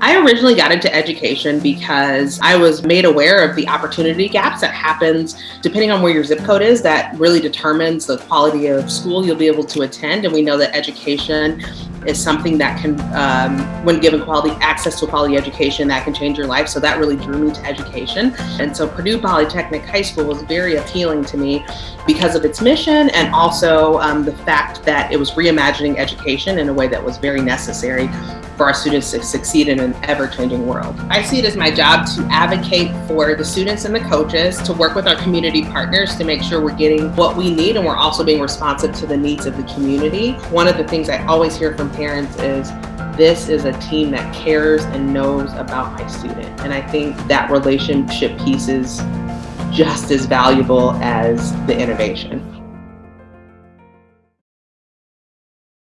I originally got into education because I was made aware of the opportunity gaps that happens depending on where your zip code is that really determines the quality of school you'll be able to attend. And we know that education is something that can, um, when given quality access to quality education, that can change your life. So that really drew me to education. And so Purdue Polytechnic High School was very appealing to me because of its mission and also um, the fact that it was reimagining education in a way that was very necessary for our students to succeed in an ever-changing world. I see it as my job to advocate for the students and the coaches, to work with our community partners to make sure we're getting what we need and we're also being responsive to the needs of the community. One of the things I always hear from parents is this is a team that cares and knows about my student. And I think that relationship piece is just as valuable as the innovation.